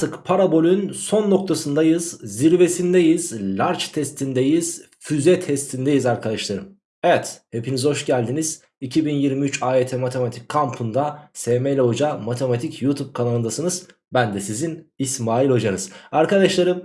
Artık parabolün son noktasındayız, zirvesindeyiz, large testindeyiz, füze testindeyiz arkadaşlarım. Evet, hepiniz hoş geldiniz. 2023 AYT Matematik kampında SML Hoca Matematik YouTube kanalındasınız. Ben de sizin İsmail Hocanız. Arkadaşlarım,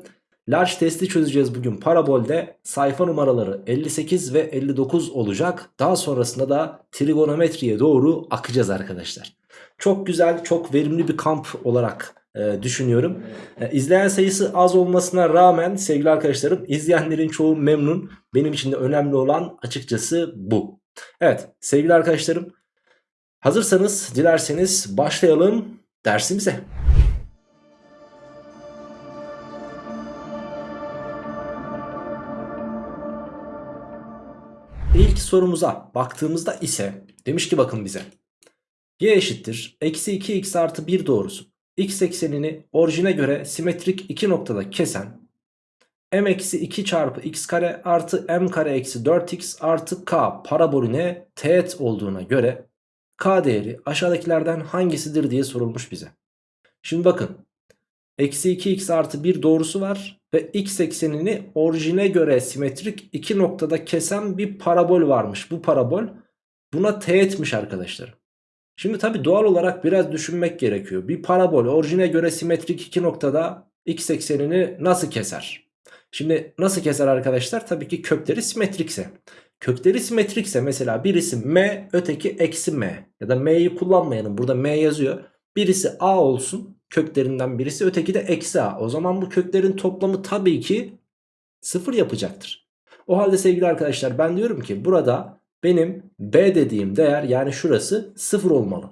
large testi çözeceğiz bugün parabolde. Sayfa numaraları 58 ve 59 olacak. Daha sonrasında da trigonometriye doğru akacağız arkadaşlar. Çok güzel, çok verimli bir kamp olarak e, düşünüyorum. E, izleyen sayısı az olmasına rağmen sevgili arkadaşlarım izleyenlerin çoğu memnun. Benim için de önemli olan açıkçası bu. Evet sevgili arkadaşlarım hazırsanız dilerseniz başlayalım dersimize. İlk sorumuza baktığımızda ise demiş ki bakın bize. Y eşittir eksi 2x artı 1 doğrusu x eksenini orijine göre simetrik iki noktada kesen m eksi 2 çarpı x kare artı m kare eksi 4x artı k parabolüne teğet olduğuna göre k değeri aşağıdakilerden hangisidir diye sorulmuş bize. Şimdi bakın eksi 2x artı 1 doğrusu var ve x eksenini orijine göre simetrik iki noktada kesen bir parabol varmış. Bu parabol buna teğetmiş arkadaşlar. Şimdi tabi doğal olarak biraz düşünmek gerekiyor. Bir parabol orijine göre simetrik iki noktada x eksenini nasıl keser? Şimdi nasıl keser arkadaşlar? Tabii ki kökleri simetrikse. Kökleri simetrikse mesela birisi m öteki eksi m ya da m'yi kullanmayalım burada m yazıyor. Birisi a olsun köklerinden birisi öteki de eksi a. O zaman bu köklerin toplamı tabii ki sıfır yapacaktır. O halde sevgili arkadaşlar ben diyorum ki burada benim B dediğim değer yani şurası 0 olmalı.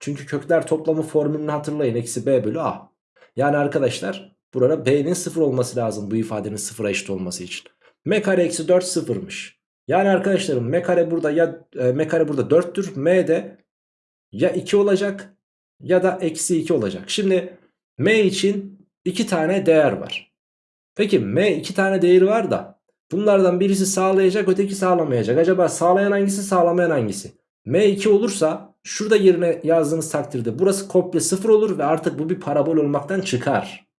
Çünkü kökler toplamı formülünü hatırlayın. Eksi B bölü A. Yani arkadaşlar burada B'nin 0 olması lazım bu ifadenin 0'a eşit olması için. M kare eksi 4 sıfırmış. Yani arkadaşlarım M kare burada ya e, M kare burada 4'tür. M de ya 2 olacak ya da eksi 2 olacak. Şimdi M için 2 tane değer var. Peki M 2 tane değeri var da Bunlardan birisi sağlayacak öteki sağlamayacak. Acaba sağlayan hangisi sağlamayan hangisi? M2 olursa şurada yerine yazdığınız takdirde burası komple 0 olur ve artık bu bir parabol olmaktan çıkar.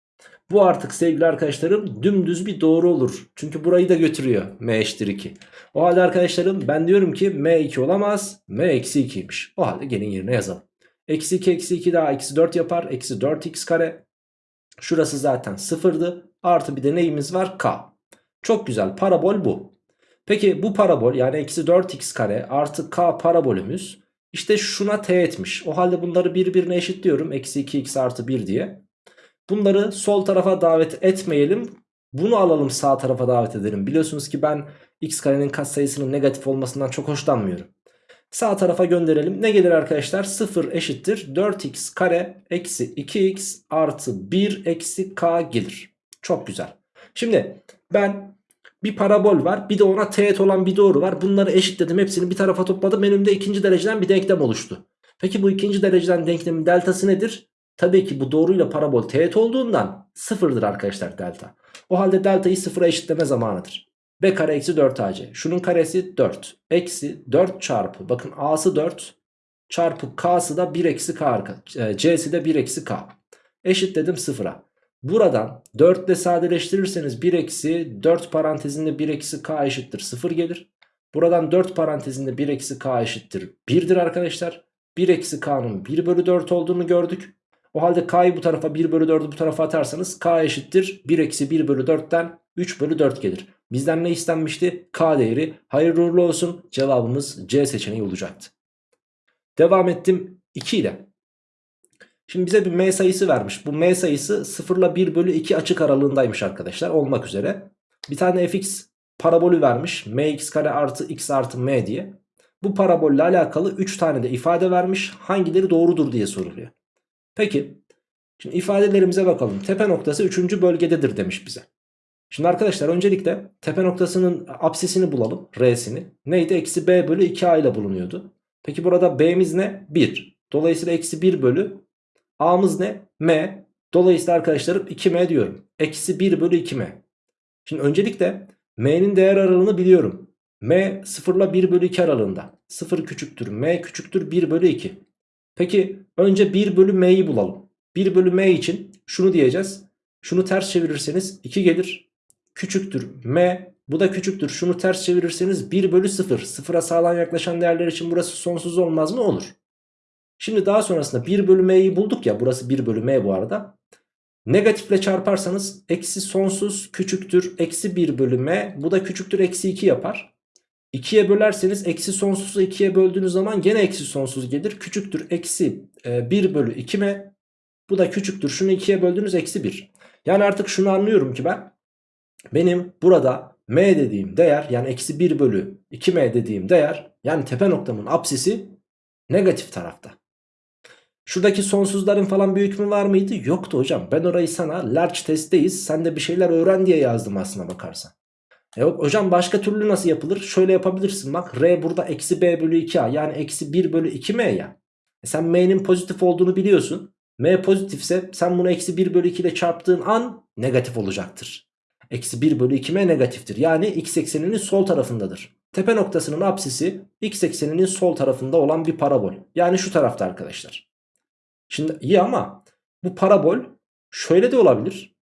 Bu artık sevgili arkadaşlarım dümdüz bir doğru olur. Çünkü burayı da götürüyor M eşittir 2. O halde arkadaşlarım ben diyorum ki M2 olamaz. M eksi 2'ymiş. O halde gelin yerine yazalım. Eksi 2 eksi 2 daha eksi 4 yapar. Eksi 4x kare. Şurası zaten sıfırdı. Artı bir de neyimiz var? K. Çok güzel parabol bu. Peki bu parabol yani eksi 4x kare artı k parabolümüz işte şuna teğetmiş. O halde bunları birbirine eşitliyorum. Eksi 2x artı 1 diye. Bunları sol tarafa davet etmeyelim. Bunu alalım sağ tarafa davet edelim. Biliyorsunuz ki ben x karenin katsayısının negatif olmasından çok hoşlanmıyorum. Sağ tarafa gönderelim. Ne gelir arkadaşlar? 0 eşittir 4x kare eksi 2x artı 1 eksi k gelir. Çok güzel. Şimdi ben bir parabol var bir de ona teğet olan bir doğru var. Bunları eşitledim hepsini bir tarafa topladım. Önümde ikinci dereceden bir denklem oluştu. Peki bu ikinci dereceden denklemin deltası nedir? Tabii ki bu doğruyla parabol teğet olduğundan sıfırdır arkadaşlar delta. O halde deltayı sıfıra eşitleme zamanıdır. B kare eksi 4 AC. Şunun karesi 4. Eksi 4 çarpı. Bakın A'sı 4 çarpı K'sı da 1 eksi K. E, C'si de 1 eksi K. Eşitledim sıfıra. Buradan 4 ile sadeleştirirseniz 1 eksi 4 parantezinde 1 eksi k eşittir 0 gelir. Buradan 4 parantezinde 1 eksi k eşittir 1'dir arkadaşlar. 1 eksi k'nın 1 bölü 4 olduğunu gördük. O halde k'yı bu tarafa 1 bölü 4'ü bu tarafa atarsanız k eşittir 1 eksi 1 bölü 4'ten 3 bölü 4 gelir. Bizden ne istenmişti? K değeri. Hayırlı uğurlu olsun. Cevabımız C seçeneği olacaktı. Devam ettim 2 ile. Şimdi bize bir m sayısı vermiş. Bu m sayısı 0 ile 1 bölü 2 açık aralığındaymış arkadaşlar olmak üzere. Bir tane fx parabolü vermiş. mx kare artı x artı m diye. Bu parabolle alakalı 3 tane de ifade vermiş. Hangileri doğrudur diye soruluyor. Peki. Şimdi ifadelerimize bakalım. Tepe noktası 3. bölgededir demiş bize. Şimdi arkadaşlar öncelikle tepe noktasının apsisini bulalım. R'sini. Neydi? Eksi b bölü 2a ile bulunuyordu. Peki burada b'miz ne? 1. Dolayısıyla eksi 1 bölü A'mız ne? M. Dolayısıyla arkadaşlarım 2M diyorum. Eksi 1 bölü 2M. Şimdi öncelikle M'nin değer aralığını biliyorum. M 0 ile 1 bölü 2 aralığında. 0 küçüktür. M küçüktür 1 bölü 2. Peki önce 1 bölü M'yi bulalım. 1 bölü m için şunu diyeceğiz. Şunu ters çevirirseniz 2 gelir. Küçüktür m. Bu da küçüktür. Şunu ters çevirirseniz 1 bölü 0. Sıfıra sağlam yaklaşan değerler için burası sonsuz olmaz mı? Olur. Şimdi daha sonrasında 1 bölü m'yi bulduk ya. Burası 1 bölü m bu arada. Negatifle çarparsanız eksi sonsuz küçüktür eksi 1 bölü m. Bu da küçüktür eksi 2 yapar. 2'ye bölerseniz eksi sonsuzu 2'ye böldüğünüz zaman gene eksi sonsuz gelir. Küçüktür eksi 1 bölü 2m. Bu da küçüktür. Şunu 2'ye böldüğünüz eksi 1. Yani artık şunu anlıyorum ki ben. Benim burada m dediğim değer yani eksi 1 bölü 2m dediğim değer yani tepe noktamın apsisi negatif tarafta. Şuradaki sonsuzların falan bir hükmü var mıydı? Yoktu hocam. Ben orayı sana large testteyiz. Sen de bir şeyler öğren diye yazdım aslına bakarsan. E yok hocam başka türlü nasıl yapılır? Şöyle yapabilirsin bak. R burada eksi b bölü 2a yani eksi 1 bölü 2m ya. E sen m'nin pozitif olduğunu biliyorsun. M pozitifse sen bunu eksi 1 bölü 2 ile çarptığın an negatif olacaktır. Eksi 1 bölü 2m negatiftir. Yani x ekseninin sol tarafındadır. Tepe noktasının apsisi x ekseninin sol tarafında olan bir parabol. Yani şu tarafta arkadaşlar. Şimdi iyi ama bu parabol şöyle de olabilir.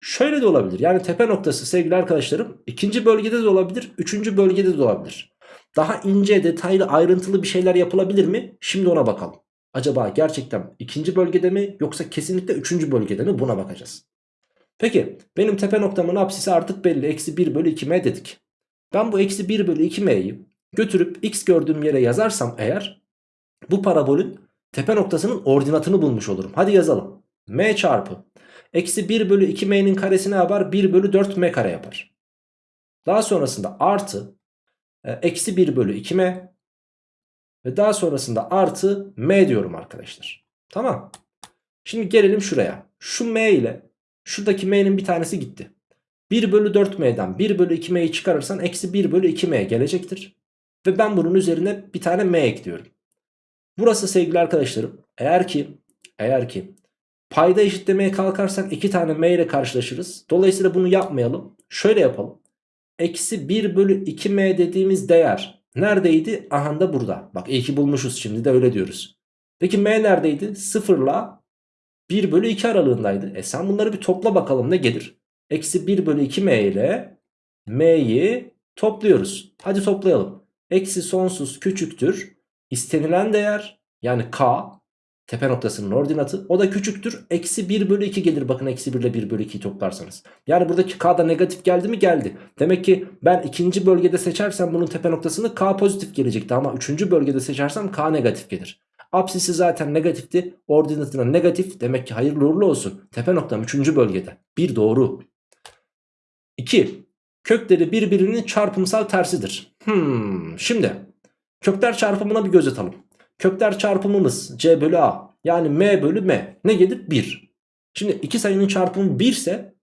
Şöyle de olabilir. Yani tepe noktası sevgili arkadaşlarım ikinci bölgede de olabilir. Üçüncü bölgede de olabilir. Daha ince detaylı ayrıntılı bir şeyler yapılabilir mi? Şimdi ona bakalım. Acaba gerçekten ikinci bölgede mi yoksa kesinlikle üçüncü bölgede mi buna bakacağız. Peki benim tepe noktamın apsisi artık belli. Eksi 1 bölü 2m dedik. Ben bu eksi 1 bölü 2m'yi götürüp x gördüğüm yere yazarsam eğer bu parabolün tepe noktasının ordinatını bulmuş olurum. Hadi yazalım. m çarpı eksi 1 bölü 2m'nin karesi ne yapar? 1 bölü 4m kare yapar. Daha sonrasında artı e, eksi 1 bölü 2m ve daha sonrasında artı m diyorum arkadaşlar. Tamam. Şimdi gelelim şuraya. Şu m ile şuradaki m'nin bir tanesi gitti. 1 bölü 4m'den 1 bölü 2m'yi çıkarırsan eksi 1 bölü 2m gelecektir. Ve ben bunun üzerine bir tane m ekliyorum. Burası sevgili arkadaşlarım eğer ki eğer ki payda eşitlemeye kalkarsak iki tane m ile karşılaşırız. Dolayısıyla bunu yapmayalım. Şöyle yapalım. Eksi 1 bölü 2m dediğimiz değer neredeydi? Aha da burada. Bak iyi ki bulmuşuz şimdi de öyle diyoruz. Peki m neredeydi? 0 ile 1 bölü 2 aralığındaydı. E sen bunları bir topla bakalım ne gelir? Eksi 1 bölü 2m ile m'yi topluyoruz. Hadi toplayalım. Eksi sonsuz küçüktür istenilen değer yani k tepe noktasının ordinatı o da küçüktür. Eksi 1 bölü 2 gelir bakın eksi 1 ile 1 bölü 2'yi toplarsanız. Yani buradaki k da negatif geldi mi geldi. Demek ki ben ikinci bölgede seçersem bunun tepe noktasını k pozitif gelecekti. Ama üçüncü bölgede seçersem k negatif gelir. Apsisi zaten negatifti. Ordinatına negatif. Demek ki hayırlı uğurlu olsun. Tepe noktam üçüncü bölgede. Bir doğru. 2. Kökleri birbirinin çarpımsal tersidir. Hmm, şimdi Kökler çarpımına bir göz atalım. Kökler çarpımımız c bölü a yani m bölü m ne gelir? 1. Şimdi iki sayının çarpımı 1 ise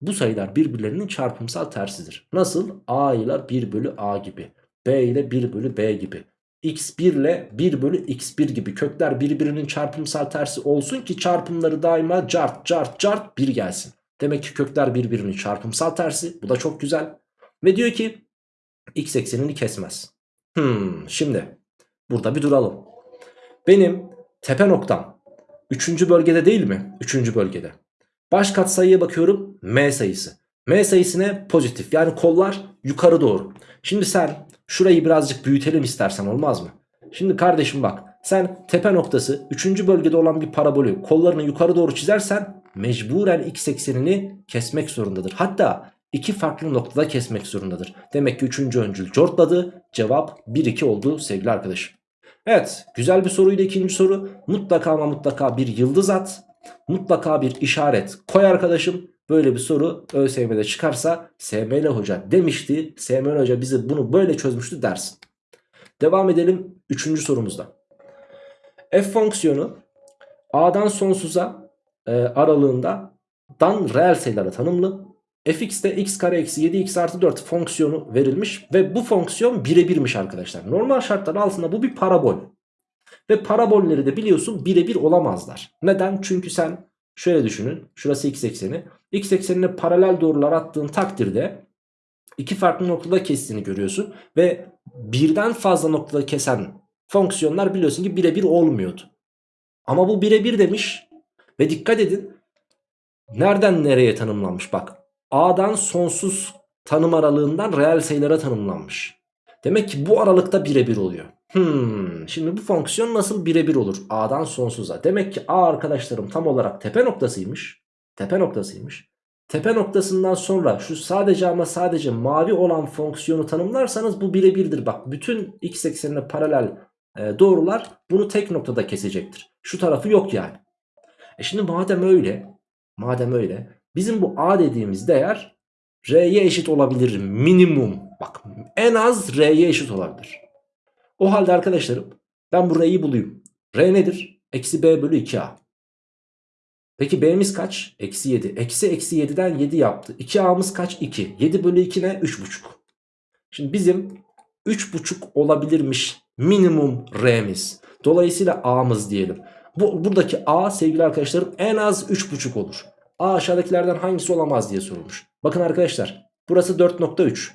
bu sayılar birbirlerinin çarpımsal tersidir. Nasıl? a ile 1 bölü a gibi. b ile 1 bölü b gibi. x1 ile 1 bölü x1 gibi kökler birbirinin çarpımsal tersi olsun ki çarpımları daima cart cart cart 1 gelsin. Demek ki kökler birbirinin çarpımsal tersi. Bu da çok güzel. Ve diyor ki x eksenini kesmez. Hmm, şimdi burada bir duralım. Benim tepe noktam 3. bölgede değil mi? 3. bölgede. Baş kat sayıya bakıyorum m sayısı. M sayısı ne? Pozitif. Yani kollar yukarı doğru. Şimdi sen şurayı birazcık büyütelim istersen olmaz mı? Şimdi kardeşim bak sen tepe noktası 3. bölgede olan bir parabolü kollarını yukarı doğru çizersen mecburen x eksenini kesmek zorundadır. Hatta iki farklı noktada kesmek zorundadır. Demek ki üçüncü öncül cortladı. Cevap 1-2 oldu sevgili arkadaşım. Evet güzel bir soruydu ikinci soru. Mutlaka ama mutlaka bir yıldız at. Mutlaka bir işaret koy arkadaşım. Böyle bir soru ÖSYM'de çıkarsa SML Hoca demişti. SML Hoca bize bunu böyle çözmüştü dersin. Devam edelim üçüncü sorumuzda. F fonksiyonu A'dan sonsuza e, aralığında dan reel sayılara tanımlı fx'te x kare eksi 7x artı 4 fonksiyonu verilmiş ve bu fonksiyon birebirmiş arkadaşlar. Normal şartlar altında bu bir parabol. Ve parabolleri de biliyorsun birebir olamazlar. Neden? Çünkü sen şöyle düşünün. Şurası x ekseni. X eksenine paralel doğrular attığın takdirde iki farklı noktada kestiğini görüyorsun. Ve birden fazla noktada kesen fonksiyonlar biliyorsun ki birebir olmuyordu. Ama bu birebir demiş. Ve dikkat edin nereden nereye tanımlanmış bak A'dan sonsuz tanım aralığından reel sayılara tanımlanmış. Demek ki bu aralıkta birebir oluyor. Hmm, şimdi bu fonksiyon nasıl birebir olur? A'dan sonsuza. Demek ki A arkadaşlarım tam olarak tepe noktasıymış. Tepe noktasıymış. Tepe noktasından sonra şu sadece ama sadece mavi olan fonksiyonu tanımlarsanız bu birebirdir. Bak bütün x eksenine paralel e, doğrular bunu tek noktada kesecektir. Şu tarafı yok yani. E şimdi madem öyle, madem öyle bizim bu A dediğimiz değer R'ye eşit olabilir minimum. Bak en az R'ye eşit olabilir. O halde arkadaşlarım ben bu R'yi bulayım. R nedir? Eksi B bölü 2A. Peki B'miz kaç? Eksi 7. Eksi eksi 7'den 7 yaptı. 2A'mız kaç? 2. 7 bölü 2 ne? 3,5. Şimdi bizim 3,5 olabilirmiş minimum R'miz. Dolayısıyla A'mız diyelim. Bu, buradaki A sevgili arkadaşlarım en az 3,5 olur. A aşağıdakilerden hangisi olamaz diye sorulmuş. Bakın arkadaşlar burası 4.3.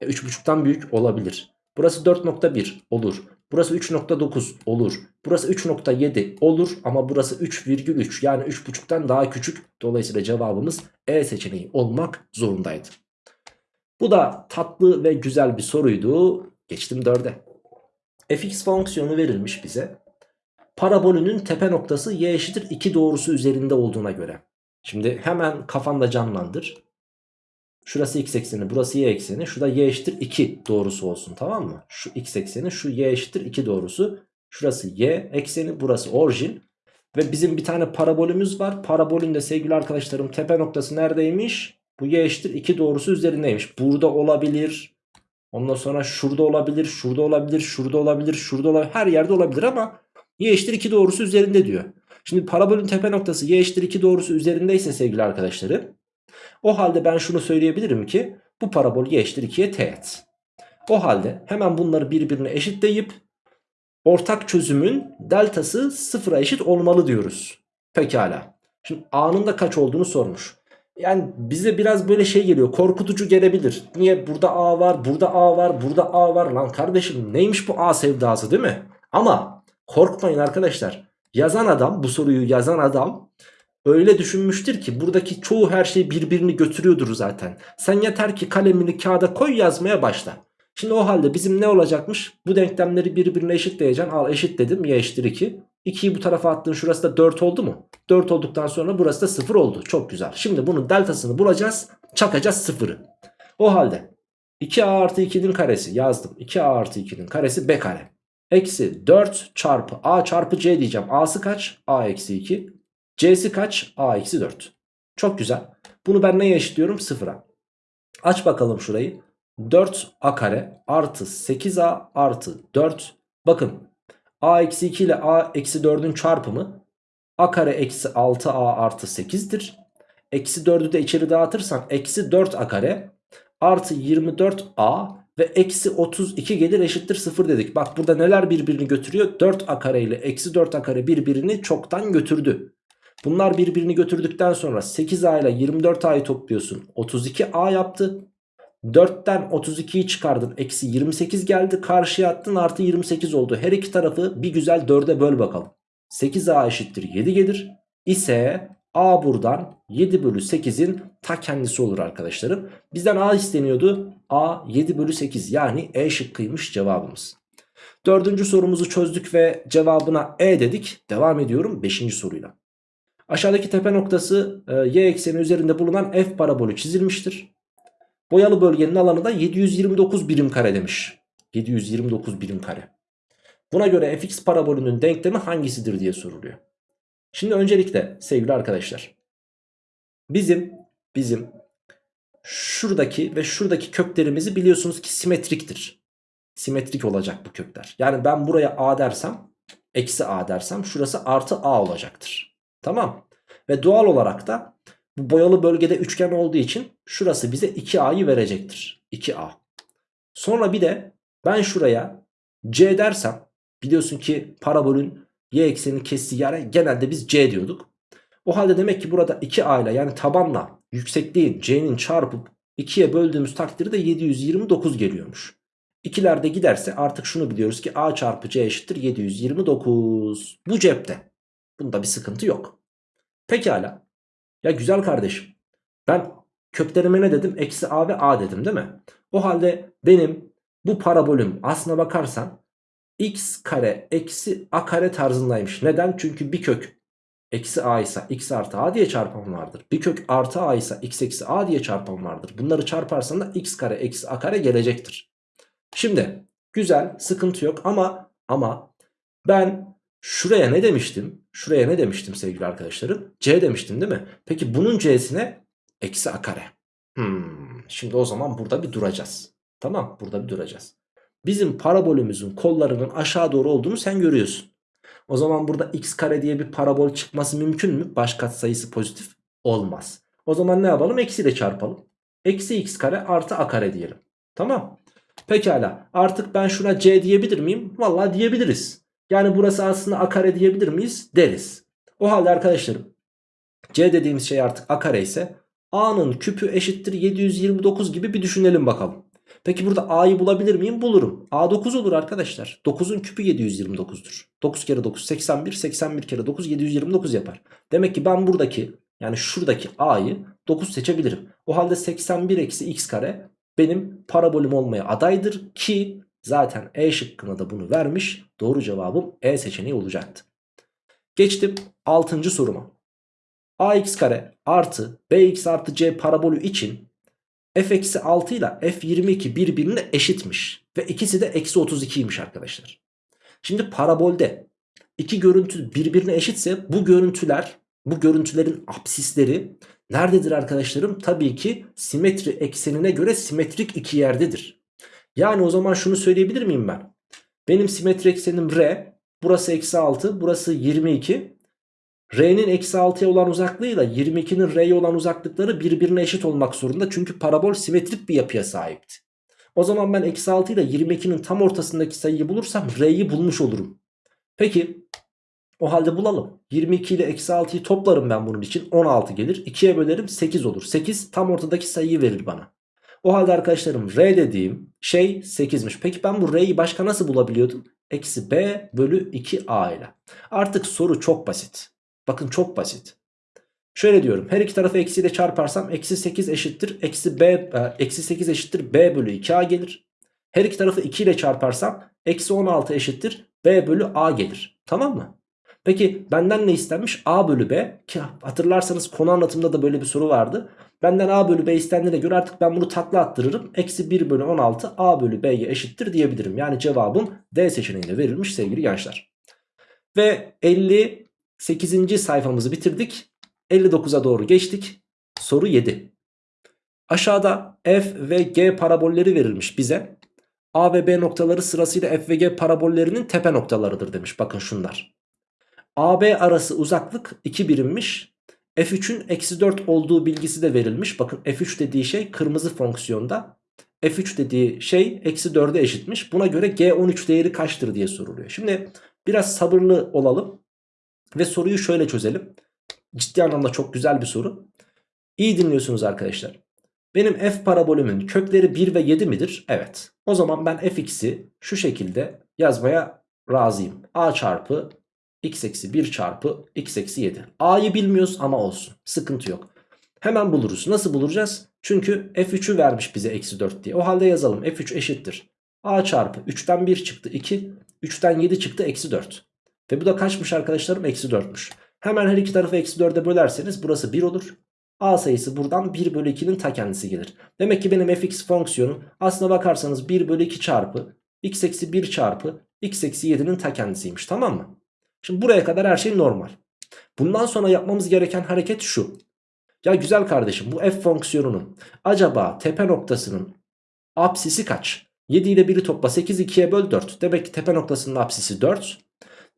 E, 3.5'tan büyük olabilir. Burası 4.1 olur. Burası 3.9 olur. Burası 3.7 olur ama burası 3,3 yani 3.5'tan daha küçük. Dolayısıyla cevabımız E seçeneği olmak zorundaydı. Bu da tatlı ve güzel bir soruydu. Geçtim 4'e. fx fonksiyonu verilmiş bize. Parabolünün tepe noktası y eşittir 2 doğrusu üzerinde olduğuna göre. Şimdi hemen kafanda canlandır. Şurası x ekseni burası y ekseni. Şurada y eşittir 2 doğrusu olsun tamam mı? Şu x ekseni şu y eşittir 2 doğrusu. Şurası y ekseni burası orijin. Ve bizim bir tane parabolümüz var. Parabolün de sevgili arkadaşlarım tepe noktası neredeymiş? Bu y eşittir 2 doğrusu üzerindeymiş. Burada olabilir. Ondan sonra şurada olabilir, şurada olabilir, şurada olabilir, şurada olabilir. Her yerde olabilir ama y eşittir 2 doğrusu üzerinde diyor. Şimdi parabolün tepe noktası y eşittir 2 doğrusu üzerindeyse sevgili arkadaşlarım. O halde ben şunu söyleyebilirim ki bu parabol y eşittir 2'ye teğet. O halde hemen bunları birbirine eşitleyip ortak çözümün deltası sıfıra eşit olmalı diyoruz. Pekala. Şimdi a'nın da kaç olduğunu sormuş. Yani bize biraz böyle şey geliyor korkutucu gelebilir. Niye burada a var burada a var burada a var lan kardeşim neymiş bu a sevdası değil mi? Ama korkmayın arkadaşlar. Yazan adam bu soruyu yazan adam öyle düşünmüştür ki buradaki çoğu her şey birbirini götürüyordur zaten. Sen yeter ki kalemini kağıda koy yazmaya başla. Şimdi o halde bizim ne olacakmış? Bu denklemleri birbirine eşitleyeceksin. Al eşit dedim y eşittir 2. 2'yi bu tarafa attın şurası da 4 oldu mu? 4 olduktan sonra burası da 0 oldu. Çok güzel. Şimdi bunun deltasını bulacağız. Çakacağız 0'ı. O halde 2a artı 2'nin karesi yazdım. 2a artı 2'nin karesi b kare. Eksi 4 çarpı a çarpı c diyeceğim. a'sı kaç? a eksi 2. c'si kaç? a eksi 4. Çok güzel. Bunu ben neye eşitliyorum? 0'a. Aç bakalım şurayı. 4a kare artı 8a artı 4. Bakın a eksi 2 ile a eksi 4'ün çarpımı a kare eksi 6a artı 8'dir. Eksi 4'ü de içeri dağıtırsan eksi 4a kare artı 24a ve eksi 32 gelir eşittir 0 dedik. Bak burada neler birbirini götürüyor? 4a kare ile eksi 4a kare birbirini çoktan götürdü. Bunlar birbirini götürdükten sonra 8a ile 24a'yı topluyorsun. 32a yaptı. 4'ten 32'yi çıkardın. Eksi 28 geldi. Karşıya attın artı 28 oldu. Her iki tarafı bir güzel 4'e böl bakalım. 8a eşittir 7 gelir. İse a buradan 7 bölü 8'in ta kendisi olur arkadaşlarım. Bizden a isteniyordu. a 7 bölü 8 yani e şıkkıymış cevabımız. Dördüncü sorumuzu çözdük ve cevabına e dedik. Devam ediyorum 5. soruyla. Aşağıdaki tepe noktası e, y ekseni üzerinde bulunan f parabolü çizilmiştir. Boyalı bölgenin alanı da 729 birim kare demiş. 729 birim kare. Buna göre fx parabolünün denklemi hangisidir diye soruluyor. Şimdi öncelikle sevgili arkadaşlar. Bizim bizim şuradaki ve şuradaki köklerimizi biliyorsunuz ki simetriktir. Simetrik olacak bu kökler. Yani ben buraya a dersem eksi a dersem şurası artı a olacaktır. Tamam. Ve doğal olarak da bu boyalı bölgede üçgen olduğu için şurası bize 2a'yı verecektir. 2a. Sonra bir de ben şuraya c dersem biliyorsun ki parabolün y eksenini kestiği yere genelde biz c diyorduk. O halde demek ki burada 2a ile yani tabanla yüksekliğin c'nin çarpıp 2'ye böldüğümüz takdirde 729 geliyormuş. İkilerde giderse artık şunu biliyoruz ki a çarpı c eşittir 729. Bu cepte. Bunda bir sıkıntı yok. Pekala. Ya güzel kardeşim. Ben köklerime ne dedim? Eksi a ve a dedim değil mi? O halde benim bu parabolüm aslına bakarsan x kare eksi a kare tarzındaymış. Neden? Çünkü bir kök eksi a ise x artı a diye çarpım vardır. Bir kök artı a ise x eksi a diye çarpım vardır. Bunları çarparsan da x kare eksi a kare gelecektir. Şimdi güzel sıkıntı yok ama ama ben şuraya ne demiştim? Şuraya ne demiştim sevgili arkadaşlarım? C demiştim değil mi? Peki bunun c'sine eksi a kare. Hmm, şimdi o zaman burada bir duracağız. Tamam burada bir duracağız. Bizim parabolümüzün kollarının aşağı doğru olduğunu sen görüyorsun. O zaman burada x kare diye bir parabol çıkması mümkün mü? Baş katsayısı pozitif olmaz. O zaman ne yapalım? Eksi ile çarpalım. Eksi x kare artı a kare diyelim. Tamam. Pekala artık ben şuna c diyebilir miyim? Vallahi diyebiliriz. Yani burası aslında a kare diyebilir miyiz? Deriz. O halde arkadaşlarım c dediğimiz şey artık a kare ise a'nın küpü eşittir 729 gibi bir düşünelim bakalım. Peki burada a'yı bulabilir miyim? Bulurum. a 9 olur arkadaşlar. 9'un küpü 729'dur. 9 kere 9 81 81 kere 9 729 yapar. Demek ki ben buradaki yani şuradaki a'yı 9 seçebilirim. O halde 81 eksi x kare benim parabolüm olmaya adaydır ki zaten E şıkkına da bunu vermiş. Doğru cevabım E seçeneği olacaktı. Geçtim 6. soruma. ax kare artı bx artı c parabolü için f eksi 6 ile f 22 birbirine eşitmiş. Ve ikisi de eksi 32'ymiş arkadaşlar. Şimdi parabolde iki görüntü birbirine eşitse bu görüntüler bu görüntülerin apsisleri nerededir arkadaşlarım? Tabii ki simetri eksenine göre simetrik iki yerdedir. Yani o zaman şunu söyleyebilir miyim ben? Benim simetri eksenim R. Burası eksi 6. Burası 22. R'nin eksi 6'ya olan uzaklığıyla 22'nin R'ye olan uzaklıkları birbirine eşit olmak zorunda. Çünkü parabol simetrik bir yapıya sahipti. O zaman ben eksi 6 ile 22'nin tam ortasındaki sayıyı bulursam R'yi bulmuş olurum. Peki o halde bulalım. 22 ile eksi 6'yı toplarım ben bunun için. 16 gelir. 2'ye bölerim 8 olur. 8 tam ortadaki sayıyı verir bana. O halde arkadaşlarım R dediğim şey 8'miş. Peki ben bu R'yi başka nasıl bulabiliyordum? Eksi B bölü 2A ile. Artık soru çok basit. Bakın çok basit. Şöyle diyorum. Her iki tarafı eksiyle çarparsam eksi 8 eşittir. Eksi, B, e, eksi 8 eşittir B bölü 2A gelir. Her iki tarafı 2 ile çarparsam eksi 16 eşittir B bölü A gelir. Tamam mı? Peki benden ne istenmiş? A bölü B. Ki hatırlarsanız konu anlatımında da böyle bir soru vardı. Benden A bölü B istendiğine göre artık ben bunu takla attırırım. Eksi 1 bölü 16 A bölü B'ye eşittir diyebilirim. Yani cevabım D seçeneğinde verilmiş sevgili gençler. Ve 58. sayfamızı bitirdik. 59'a doğru geçtik. Soru 7. Aşağıda F ve G parabolleri verilmiş bize. A ve B noktaları sırasıyla F ve G parabollerinin tepe noktalarıdır demiş. Bakın şunlar. AB arası uzaklık 2 birimmiş. F3'ün eksi 4 olduğu bilgisi de verilmiş. Bakın F3 dediği şey kırmızı fonksiyonda. F3 dediği şey eksi 4'e eşitmiş. Buna göre G13 değeri kaçtır diye soruluyor. Şimdi biraz sabırlı olalım. Ve soruyu şöyle çözelim. Ciddi anlamda çok güzel bir soru. İyi dinliyorsunuz arkadaşlar. Benim f parabolümün kökleri 1 ve 7 midir? Evet. O zaman ben fx'i şu şekilde yazmaya razıyım. a çarpı x eksi 1 çarpı x eksi 7. A'yı bilmiyoruz ama olsun. Sıkıntı yok. Hemen buluruz. Nasıl bulacağız? Çünkü f3'ü vermiş bize eksi 4 diye. O halde yazalım. f3 eşittir. a çarpı 3'ten 1 çıktı 2. 3'ten 7 çıktı eksi 4. Ve bu da kaçmış arkadaşlarım? Eksi 4'müş. Hemen her iki tarafı eksi 4'e bölerseniz burası 1 olur. A sayısı buradan 1 bölü 2'nin ta kendisi gelir. Demek ki benim fx fonksiyonum aslına bakarsanız 1 bölü 2 çarpı x eksi 1 çarpı x eksi 7'nin ta kendisiymiş tamam mı? Şimdi buraya kadar her şey normal. Bundan sonra yapmamız gereken hareket şu. Ya güzel kardeşim bu f fonksiyonunun acaba tepe noktasının apsisi kaç? 7 ile 1'i topla 8 2'ye böl 4. Demek ki tepe noktasının apsisi 4.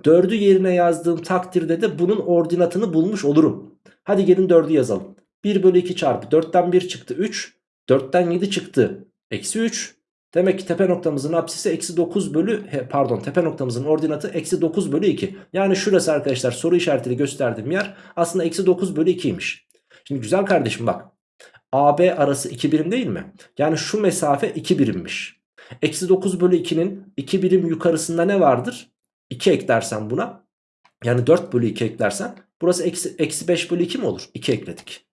4'ü yerine yazdığım takdirde de bunun ordinatını bulmuş olurum. Hadi gelin 4'ü yazalım. 1 bölü 2 çarpı 4'ten 1 çıktı 3. 4'ten 7 çıktı. Eksi 3. Demek ki tepe noktamızın apsisi eksi 9 bölü pardon tepe noktamızın ordinatı eksi 9 bölü 2. Yani şurası arkadaşlar soru işaretiyle gösterdiğim yer aslında eksi 9 bölü 2'ymiş. Şimdi güzel kardeşim bak. AB arası 2 birim değil mi? Yani şu mesafe 2 birimmiş. Eksi 9 bölü 2'nin 2 birim yukarısında ne vardır? 2 eklersen buna Yani 4 bölü 2 eklersen burası eksi, eksi 5 bölü 2 mi olur? 2 ekledik.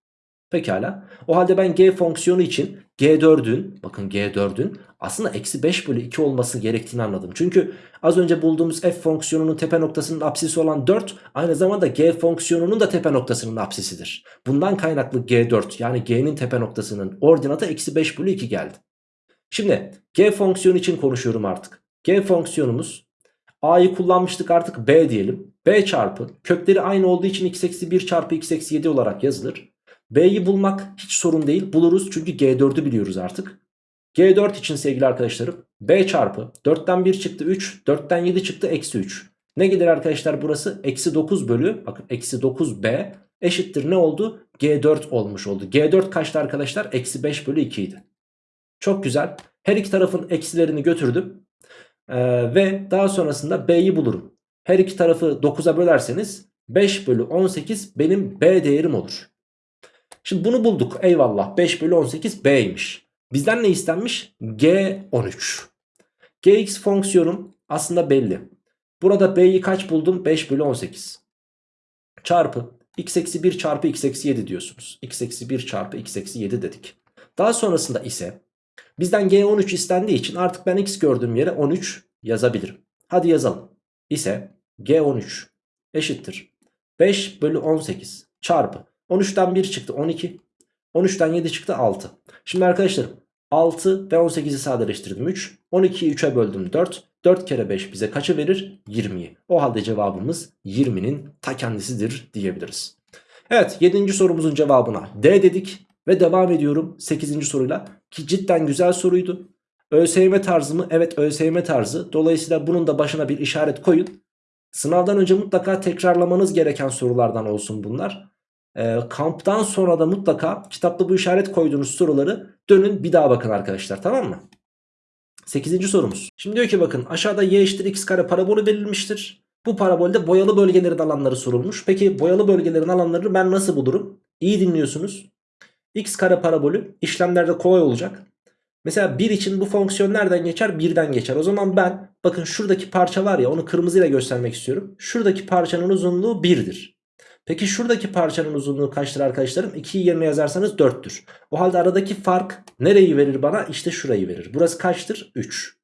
Pekala. O halde ben g fonksiyonu için g4'ün bakın g4'ün aslında eksi 5 bölü 2 olması gerektiğini anladım. Çünkü az önce bulduğumuz f fonksiyonunun tepe noktasının apsisi olan 4 aynı zamanda g fonksiyonunun da tepe noktasının apsisidir. Bundan kaynaklı g4 yani g'nin tepe noktasının ordinatı eksi 5 bölü 2 geldi. Şimdi g fonksiyonu için konuşuyorum artık. G fonksiyonumuz a'yı kullanmıştık artık b diyelim. b çarpı kökleri aynı olduğu için x eksi 1 çarpı x eksi 7 olarak yazılır. B'yi bulmak hiç sorun değil. Buluruz çünkü G4'ü biliyoruz artık. G4 için sevgili arkadaşlarım B çarpı 4'ten 1 çıktı 3 4'ten 7 çıktı eksi 3. Ne gelir arkadaşlar burası? Eksi 9 bölü bakın eksi 9B eşittir ne oldu? G4 olmuş oldu. G4 kaçtı arkadaşlar? Eksi 5 bölü 2 idi. Çok güzel. Her iki tarafın eksilerini götürdüm. Ee, ve daha sonrasında B'yi bulurum. Her iki tarafı 9'a bölerseniz 5 bölü 18 benim B değerim olur. Şimdi bunu bulduk eyvallah 5 bölü 18 B'ymiş. Bizden ne istenmiş? G13. Gx fonksiyonum aslında belli. Burada B'yi kaç buldum? 5 bölü 18. Çarpı x eksi 1 çarpı x eksi 7 diyorsunuz. x eksi 1 çarpı x eksi 7 dedik. Daha sonrasında ise bizden G13 istendiği için artık ben x gördüğüm yere 13 yazabilirim. Hadi yazalım. İse G13 eşittir. 5 bölü 18 çarpı 13'ten 1 çıktı 12. 13'ten 7 çıktı 6. Şimdi arkadaşlar 6 ve 18'i sadeleştirdim 3. 12'yi 3'e böldüm 4. 4 kere 5 bize kaçı verir? 20'yi. O halde cevabımız 20'nin ta kendisidir diyebiliriz. Evet 7. sorumuzun cevabına D dedik. Ve devam ediyorum 8. soruyla. Ki cidden güzel soruydu. ÖSYM tarzı mı? Evet ÖSYM tarzı. Dolayısıyla bunun da başına bir işaret koyun. Sınavdan önce mutlaka tekrarlamanız gereken sorulardan olsun bunlar e, kamptan sonra da mutlaka kitapta bu işaret koyduğunuz soruları dönün bir daha bakın arkadaşlar tamam mı? 8. sorumuz. Şimdi diyor ki bakın aşağıda y eşittir x kare parabolü verilmiştir. Bu parabolde boyalı bölgelerin alanları sorulmuş. Peki boyalı bölgelerin alanlarını ben nasıl bulurum? İyi dinliyorsunuz. X kare parabolü işlemlerde kolay olacak. Mesela 1 için bu fonksiyon nereden geçer? 1'den geçer. O zaman ben bakın şuradaki parça var ya onu kırmızıyla göstermek istiyorum. Şuradaki parçanın uzunluğu 1'dir. Peki şuradaki parçanın uzunluğu kaçtır arkadaşlarım? 2'yi yerine yazarsanız 4'tür. O halde aradaki fark nereyi verir bana? İşte şurayı verir. Burası kaçtır? 3.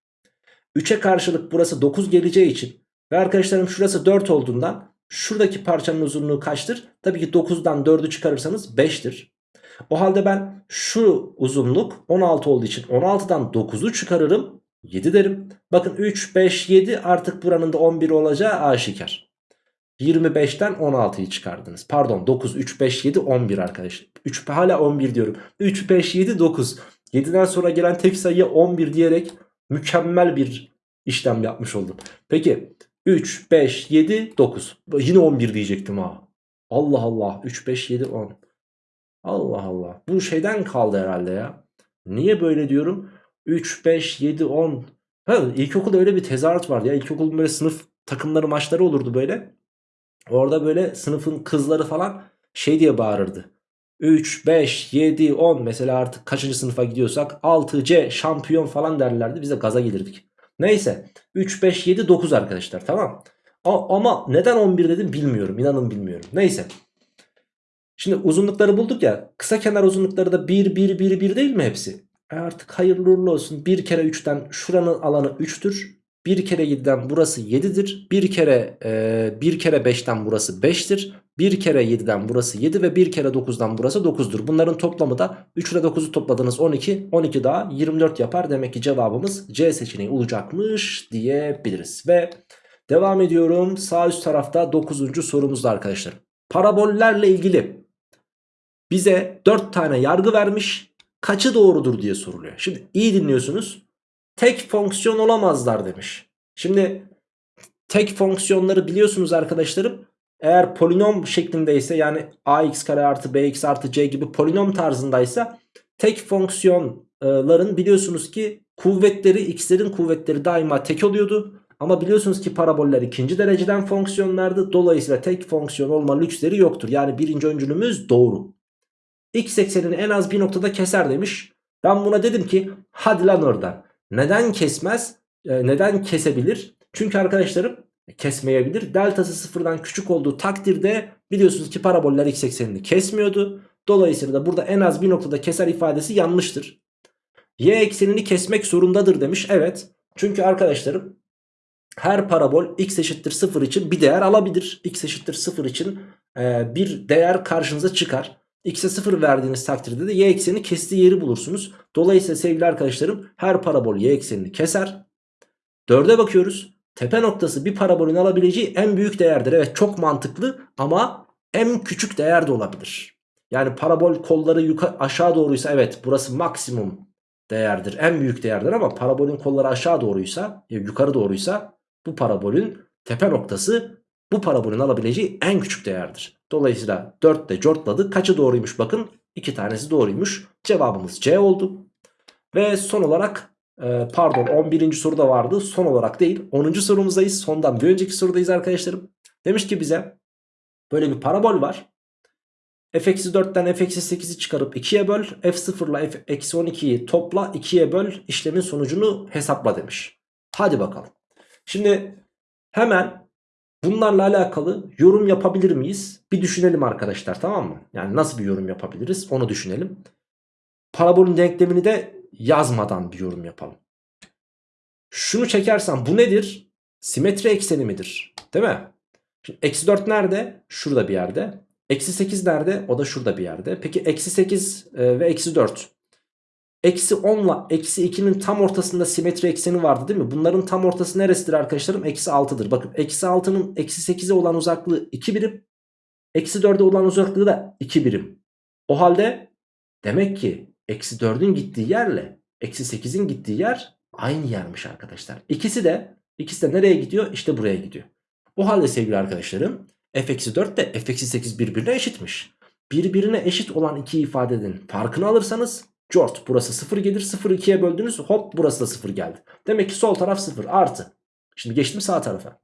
3'e karşılık burası 9 geleceği için ve arkadaşlarım şurası 4 olduğundan şuradaki parçanın uzunluğu kaçtır? Tabii ki 9'dan 4'ü çıkarırsanız 5'tir. O halde ben şu uzunluk 16 olduğu için 16'dan 9'u çıkarırım 7 derim. Bakın 3, 5, 7 artık buranın da 11 olacağı aşikar. 25'ten 16'yı çıkardınız. Pardon 9, 3, 5, 7, 11 arkadaşlar. 3, hala 11 diyorum. 3, 5, 7, 9. 7'den sonra gelen tek sayıya 11 diyerek mükemmel bir işlem yapmış oldum. Peki 3, 5, 7, 9. Yine 11 diyecektim ha. Allah Allah 3, 5, 7, 10. Allah Allah. Bu şeyden kaldı herhalde ya. Niye böyle diyorum? 3, 5, 7, 10. Ha, ilkokulda öyle bir tezahürat vardı ya. İlkokulun böyle sınıf takımları maçları olurdu böyle. Orada böyle sınıfın kızları falan şey diye bağırırdı. 3, 5, 7, 10 mesela artık kaçıncı sınıfa gidiyorsak 6C şampiyon falan derlerdi. Biz de gaza gelirdik. Neyse 3, 5, 7, 9 arkadaşlar tamam. Ama neden 11 dedim bilmiyorum. İnanın bilmiyorum. Neyse. Şimdi uzunlukları bulduk ya. Kısa kenar uzunlukları da 1, 1, 1, 1 değil mi hepsi? E artık hayırlı uğurlu olsun. 1 kere 3'ten şuranın alanı 3'tür. 1 kere 7'den burası 7'dir. 1 kere e, 1 kere 5'ten burası 5'tir. 1 kere 7'den burası 7 ve 1 kere 9'dan burası 9'dur. Bunların toplamı da 3 ile 9'u topladığınız 12. 12 daha 24 yapar. Demek ki cevabımız C seçeneği olacakmış diyebiliriz. Ve devam ediyorum. Sağ üst tarafta 9. sorumuzda arkadaşlar. Parabollerle ilgili bize 4 tane yargı vermiş. Kaçı doğrudur diye soruluyor. Şimdi iyi dinliyorsunuz tek fonksiyon olamazlar demiş. Şimdi tek fonksiyonları biliyorsunuz arkadaşlarım. Eğer polinom şeklindeyse yani ax kare artı bx artı c gibi polinom tarzındaysa tek fonksiyonların biliyorsunuz ki kuvvetleri x'lerin kuvvetleri daima tek oluyordu. Ama biliyorsunuz ki paraboller ikinci dereceden fonksiyonlardı. Dolayısıyla tek fonksiyon olma lüksleri yoktur. Yani birinci öncülümüz doğru. X eksenini en az bir noktada keser demiş. Ben buna dedim ki hadi lan oradan. Neden kesmez? E, neden kesebilir? Çünkü arkadaşlarım kesmeyebilir. Deltası sıfırdan küçük olduğu takdirde biliyorsunuz ki paraboller x eksenini kesmiyordu. Dolayısıyla da burada en az bir noktada keser ifadesi yanlıştır. Y eksenini kesmek zorundadır demiş. Evet. Çünkü arkadaşlarım her parabol x eşittir 0 için bir değer alabilir. x eşittir 0 için e, bir değer karşınıza çıkar. X'e 0 verdiğiniz takdirde de y eksenini kestiği yeri bulursunuz. Dolayısıyla sevgili arkadaşlarım her parabol y eksenini keser. 4'e bakıyoruz. Tepe noktası bir parabolün alabileceği en büyük değerdir. Evet çok mantıklı ama en küçük değer de olabilir. Yani parabol kolları yukarı aşağı doğruysa evet burası maksimum değerdir. En büyük değerdir ama parabolün kolları aşağı doğruysa yukarı doğruysa bu parabolün tepe noktası bu parabolün alabileceği en küçük değerdir. Dolayısıyla 4 de cortladı. Kaçı doğruymuş bakın. 2 tanesi doğruymuş. Cevabımız C oldu. Ve son olarak e, pardon 11. soruda vardı. Son olarak değil 10. sorumuzdayız. Sondan bir önceki sorudayız arkadaşlarım. Demiş ki bize böyle bir parabol var. f-4'ten f-8'i çıkarıp 2'ye böl. f0 ile f-12'yi topla 2'ye böl. işlemin sonucunu hesapla demiş. Hadi bakalım. Şimdi hemen bunlarla alakalı yorum yapabilir miyiz? Bir düşünelim arkadaşlar tamam mı? Yani nasıl bir yorum yapabiliriz onu düşünelim. Parabolün denklemini de yazmadan bir yorum yapalım. Şunu çekersem bu nedir? Simetri ekseni midir? Değil mi? Şimdi eksi 4 nerede? Şurada bir yerde. Eksi 8 nerede? O da şurada bir yerde. Peki eksi 8 e, ve eksi 4. Eksi 10 ile eksi 2'nin tam ortasında simetri ekseni vardı değil mi? Bunların tam ortası neresidir arkadaşlarım? Eksi 6'dır. Bakın eksi 6'nın eksi 8'e olan uzaklığı 2 birim. Eksi 4'e olan uzaklığı da 2 birim. O halde demek ki eksi 4'ün gittiği yerle eksi 8'in gittiği yer aynı yermiş arkadaşlar. İkisi de ikisi de nereye gidiyor? İşte buraya gidiyor. O halde sevgili arkadaşlarım f-4 de f-8 birbirine eşitmiş. Birbirine eşit olan iki ifadenin farkını alırsanız cort burası 0 gelir 0 2'ye böldünüz hop burası da 0 geldi. Demek ki sol taraf 0 artı. Şimdi geçtim sağ tarafa.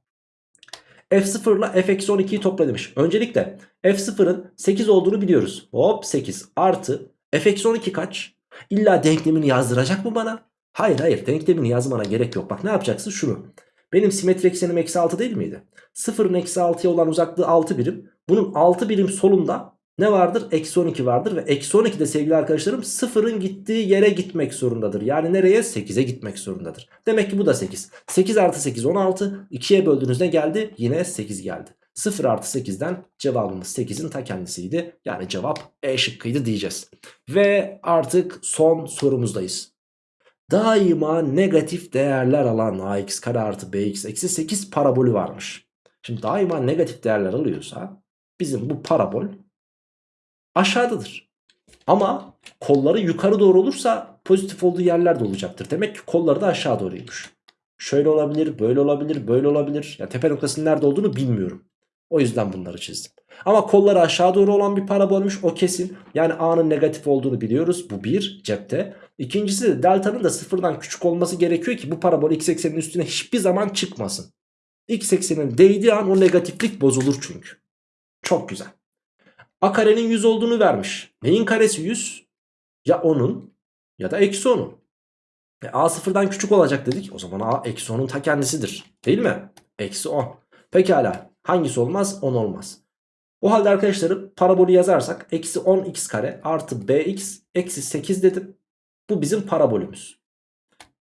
F0 ile f-12'yi topla demiş. Öncelikle f0'ın 8 olduğunu biliyoruz. Hop 8 artı f-12 kaç? İlla denklemini yazdıracak mı bana? Hayır hayır denklemini yazmana gerek yok. Bak ne yapacaksın şunu. Benim simetri eksenim eksi 6 değil miydi? 0'ın eksi 6'ya olan uzaklığı 6 birim. Bunun 6 birim solunda ne vardır? Eksi 12 vardır ve eksi 12 de sevgili arkadaşlarım 0'ın gittiği yere gitmek zorundadır. Yani nereye? 8'e gitmek zorundadır. Demek ki bu da 8. 8 artı 8 16. 2'ye böldüğünüzde geldi? Yine 8 geldi. 0 artı 8'den cevabımız 8'in ta kendisiydi. Yani cevap E şıkkıydı diyeceğiz. Ve artık son sorumuzdayız. Daima negatif değerler alan ax kare artı bx eksi 8 parabolü varmış. Şimdi daima negatif değerler alıyorsa bizim bu parabol aşağıdadır. Ama kolları yukarı doğru olursa pozitif olduğu yerler de olacaktır. Demek ki kolları da aşağı doğruymuş. Şöyle olabilir, böyle olabilir, böyle olabilir. Ya tepe noktasının nerede olduğunu bilmiyorum. O yüzden bunları çizdim. Ama kolları aşağı doğru olan bir parabolmüş o kesin. Yani A'nın negatif olduğunu biliyoruz. Bu bir cepte. İkincisi de delta'nın da sıfırdan küçük olması gerekiyor ki bu parabol x ekseninin üstüne hiçbir zaman çıkmasın. X eksenin değdiği an o negatiflik bozulur çünkü. Çok güzel. A karenin 100 olduğunu vermiş. Neyin karesi 100? Ya 10'un ya da eksi 10'un. E, A sıfırdan küçük olacak dedik. O zaman A eksi 10'un ta kendisidir. Değil mi? Eksi 10. Pekala. Hangisi olmaz? 10 olmaz. O halde arkadaşlarım parabolü yazarsak eksi 10x kare artı bx eksi 8 dedim. Bu bizim parabolümüz.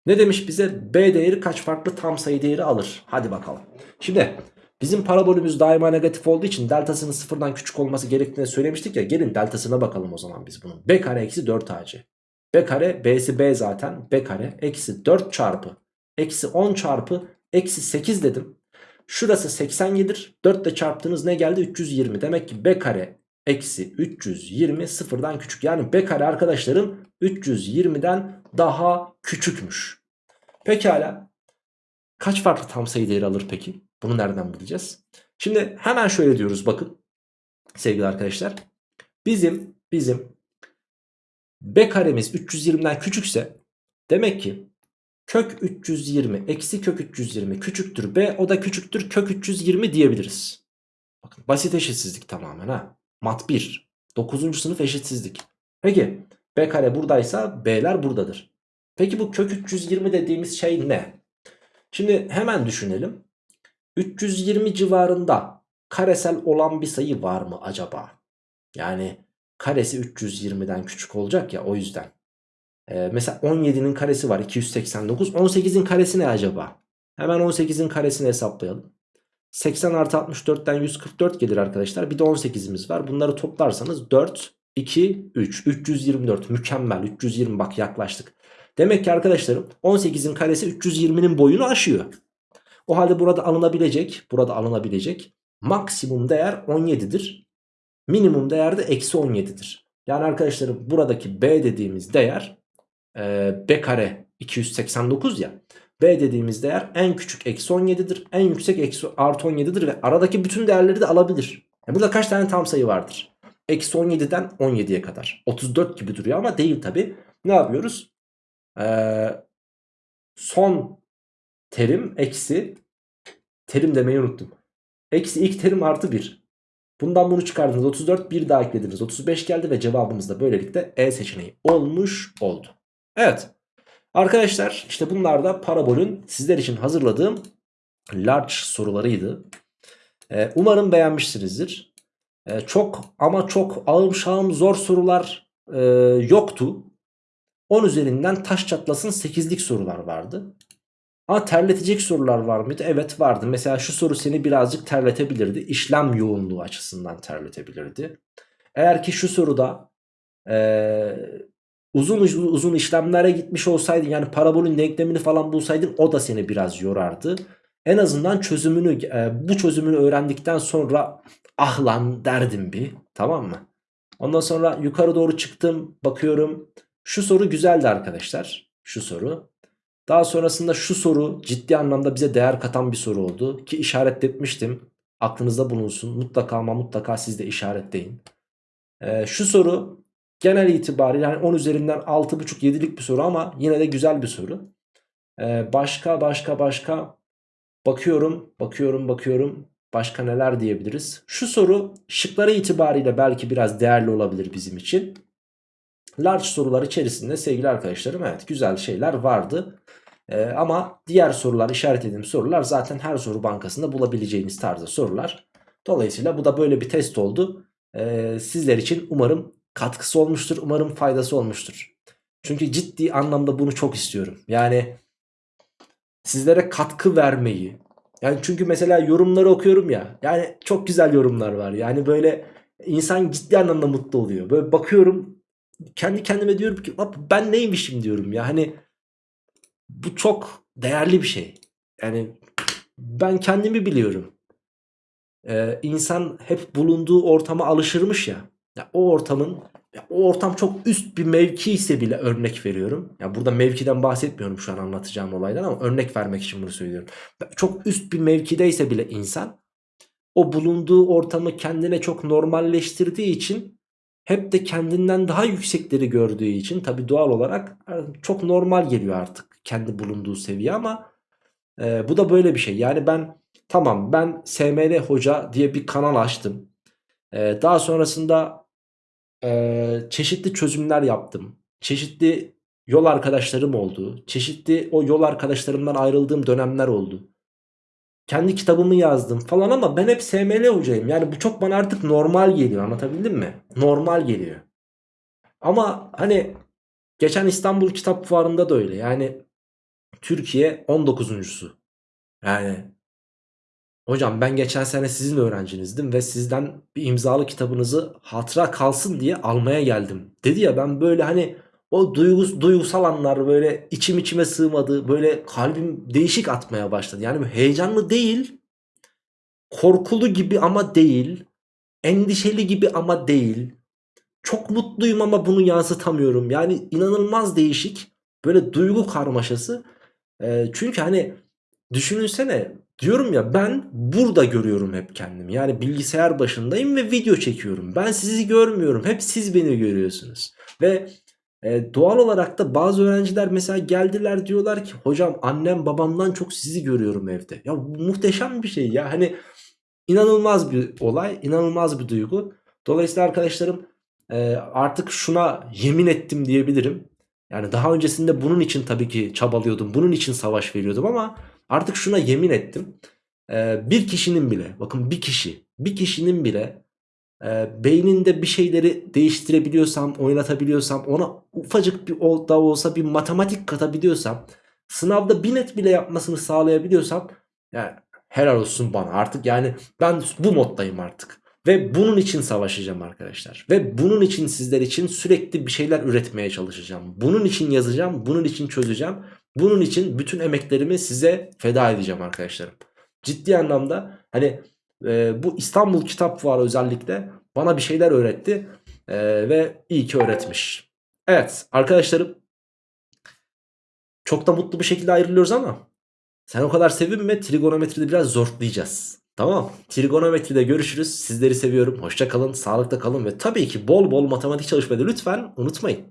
Ne demiş bize? B değeri kaç farklı tam sayı değeri alır? Hadi bakalım. Şimdi bizim parabolümüz daima negatif olduğu için deltasının sıfırdan küçük olması gerektiğini söylemiştik ya. Gelin deltasına bakalım o zaman biz bunun. B kare eksi 4ac. B kare B'si B zaten. B kare eksi 4 çarpı eksi 10 çarpı eksi 8 dedim. Şurası 87'dir. 4 ile çarptığınız ne geldi? 320. Demek ki B kare eksi 320 sıfırdan küçük. Yani B kare arkadaşlarım 320'den daha küçükmüş. Pekala. Kaç farklı tam sayı değeri alır peki? Bunu nereden bileceğiz? Şimdi hemen şöyle diyoruz bakın. Sevgili arkadaşlar. Bizim bizim B karemiz 320'den küçükse demek ki kök 320 eksi kök 320 küçüktür B o da küçüktür kök 320 diyebiliriz. Bakın basit eşitsizlik tamamen ha. Mat 1. 9. sınıf eşitsizlik. Peki B kare buradaysa B'ler buradadır. Peki bu kök 320 dediğimiz şey ne? Şimdi hemen düşünelim. 320 civarında karesel olan bir sayı var mı acaba? Yani karesi 320'den küçük olacak ya o yüzden. Ee, mesela 17'nin karesi var 289. 18'in karesi ne acaba? Hemen 18'in karesini hesaplayalım. 80 artı 64'ten 144 gelir arkadaşlar. Bir de 18'imiz var. Bunları toplarsanız 4, 2, 3. 324 mükemmel. 320 bak yaklaştık. Demek ki arkadaşlarım 18'in karesi 320'nin boyunu aşıyor. O halde burada alınabilecek, burada alınabilecek maksimum değer 17'dir. Minimum değer de eksi 17'dir. Yani arkadaşlarım buradaki B dediğimiz değer e, B kare 289 ya. B dediğimiz değer en küçük eksi 17'dir. En yüksek eksi artı 17'dir ve aradaki bütün değerleri de alabilir. Yani burada kaç tane tam sayı vardır? Eksi 17'den 17'ye kadar. 34 gibi duruyor ama değil tabi. Ne yapıyoruz? Ee, son terim eksi terim demeyi unuttum. Eksi ilk terim artı 1. Bundan bunu çıkardınız 34 bir daha eklediniz 35 geldi ve cevabımız da böylelikle E seçeneği olmuş oldu. Evet arkadaşlar işte bunlar da parabolün sizler için hazırladığım large sorularıydı. Ee, umarım beğenmişsinizdir. Ee, çok ama çok ağım şağım zor sorular e, yoktu. 10 üzerinden taş çatlasın 8'lik sorular vardı. Ama terletecek sorular var mıydı? Evet vardı. Mesela şu soru seni birazcık terletebilirdi. İşlem yoğunluğu açısından terletebilirdi. Eğer ki şu soruda ee, uzun uzun işlemlere gitmiş olsaydın yani parabolün denklemini falan bulsaydın o da seni biraz yorardı. En azından çözümünü e, bu çözümünü öğrendikten sonra ah lan derdim bir tamam mı? Ondan sonra yukarı doğru çıktım bakıyorum şu soru güzeldi arkadaşlar şu soru. Daha sonrasında şu soru ciddi anlamda bize değer katan bir soru oldu. Ki işaretletmiştim. Aklınızda bulunsun. Mutlaka ama mutlaka siz de işaretleyin. Ee, şu soru genel itibariyle yani 10 üzerinden 6.5-7'lik bir soru ama yine de güzel bir soru. Ee, başka başka başka bakıyorum bakıyorum bakıyorum. Başka neler diyebiliriz? Şu soru şıkları itibariyle belki biraz değerli olabilir bizim için. Large sorular içerisinde sevgili arkadaşlarım evet güzel şeyler vardı. Ee, ama diğer sorular işaretlediğim sorular zaten her soru bankasında bulabileceğiniz tarzda sorular. Dolayısıyla bu da böyle bir test oldu. Ee, sizler için umarım katkısı olmuştur. Umarım faydası olmuştur. Çünkü ciddi anlamda bunu çok istiyorum. Yani sizlere katkı vermeyi. Yani çünkü mesela yorumları okuyorum ya. Yani çok güzel yorumlar var. Yani böyle insan ciddi anlamda mutlu oluyor. Böyle bakıyorum kendi kendime diyorum ki ben neymişim diyorum ya. Hani bu çok değerli bir şey. Yani ben kendimi biliyorum. Ee, insan hep bulunduğu ortama alışırmış ya. ya o ortamın ya o ortam çok üst bir mevki ise bile örnek veriyorum. Ya burada mevkiden bahsetmiyorum şu an anlatacağım olaydan ama örnek vermek için bunu söylüyorum. Çok üst bir mevkideyse bile insan o bulunduğu ortamı kendine çok normalleştirdiği için hep de kendinden daha yüksekleri gördüğü için tabi doğal olarak çok normal geliyor artık kendi bulunduğu seviye ama e, bu da böyle bir şey. Yani ben tamam ben SML Hoca diye bir kanal açtım. E, daha sonrasında e, çeşitli çözümler yaptım. Çeşitli yol arkadaşlarım oldu. Çeşitli o yol arkadaşlarımdan ayrıldığım dönemler oldu. Kendi kitabımı yazdım falan ama ben hep SML hocayım. Yani bu çok bana artık normal geliyor anlatabildim mi? Normal geliyor. Ama hani geçen İstanbul Kitap Fuarı'nda da öyle. Yani Türkiye 19.sü. Yani hocam ben geçen sene sizin öğrencinizdim ve sizden bir imzalı kitabınızı hatıra kalsın diye almaya geldim. Dedi ya ben böyle hani o duygus, duygusal anlar böyle içim içime sığmadı. Böyle kalbim değişik atmaya başladı. Yani heyecanlı değil. Korkulu gibi ama değil. Endişeli gibi ama değil. Çok mutluyum ama bunu yansıtamıyorum. Yani inanılmaz değişik. Böyle duygu karmaşası. E, çünkü hani düşününsene diyorum ya ben burada görüyorum hep kendimi. Yani bilgisayar başındayım ve video çekiyorum. Ben sizi görmüyorum. Hep siz beni görüyorsunuz. Ve e, doğal olarak da bazı öğrenciler mesela geldiler diyorlar ki hocam annem babamdan çok sizi görüyorum evde. Ya muhteşem bir şey ya. Hani inanılmaz bir olay, inanılmaz bir duygu. Dolayısıyla arkadaşlarım e, artık şuna yemin ettim diyebilirim. Yani daha öncesinde bunun için tabii ki çabalıyordum. Bunun için savaş veriyordum ama artık şuna yemin ettim. e, bir kişinin bile bakın bir kişi bir kişinin bile e, beyninde bir şeyleri değiştirebiliyorsam oynatabiliyorsam ona ufacık bir da olsa bir matematik katabiliyorsam sınavda bir net bile yapmasını sağlayabiliyorsam yani helal olsun bana artık yani ben bu moddayım artık. Ve bunun için savaşacağım arkadaşlar. Ve bunun için sizler için sürekli bir şeyler üretmeye çalışacağım. Bunun için yazacağım, bunun için çözeceğim. Bunun için bütün emeklerimi size feda edeceğim arkadaşlarım. Ciddi anlamda hani e, bu İstanbul Kitap Fuarı özellikle bana bir şeyler öğretti. E, ve iyi ki öğretmiş. Evet arkadaşlarım çok da mutlu bir şekilde ayrılıyoruz ama sen o kadar sevinme trigonometride biraz zorlayacağız. Tamam trigonometride görüşürüz. Sizleri seviyorum. Hoşça kalın, sağlıkta kalın ve tabii ki bol bol matematik çalışmayı lütfen unutmayın.